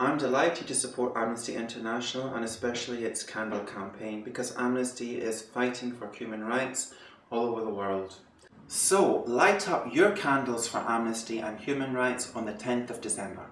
I'm delighted to support Amnesty International and especially its candle campaign because Amnesty is fighting for human rights all over the world. So light up your candles for Amnesty and human rights on the 10th of December.